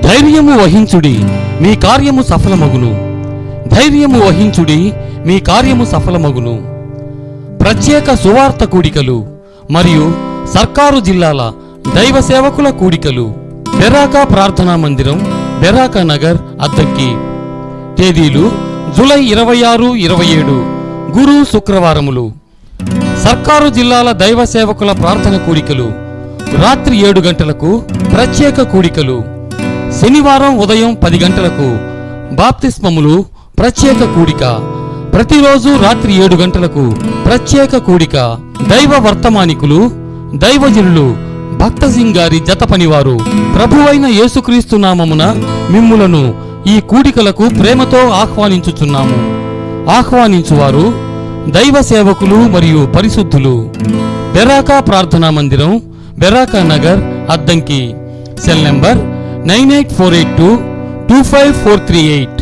ధైర్యము వహించుడి మీ కార్యము సఫలమగును. ధైర్యము వహించుడి మీ కార్యము సఫలమగును. ప్రత్యేక సువార్త కూడికలు మరియు సర్కారు జిల్లాల దైవ సేవకుల కూడికలు. బెరాకా ప్రార్థనా మందిరం బెరాకా నగర్ అద్దెకి తేదీలు జూలై ఇరవై ఆరు ఇరవై ఏడు గురు శుక్రవారములు. సర్కారు జిల్లాల దైవ సేవకుల ప్రార్థన కూడికలు. రాత్రి ఏడు గంటలకు ప్రత్యేక కూడికలు. శనివారం ఉదయం పది గంటలకు బాప్తిస్మములు ప్రత్యేక కూడిక. ప్రతిరోజు రాత్రి ఏడు గంటలకు ప్రత్యేక కూడిక. దైవ వర్తమానికులు దైవజనులు భక్తసింగారి జత పనివారు ప్రభువైన యేసుక్రీస్తు నామమున మిమ్ములను ఈ కూడికలకు ప్రేమతో ఆహ్వానించుచున్నాము. ఆహ్వానించువారు దైవ సేవకులు మరియు పరిశుద్ధులు. బెరాకా ప్రార్థనా మందిరం Beracah Nagar Addanki. Cell number 98482 25438.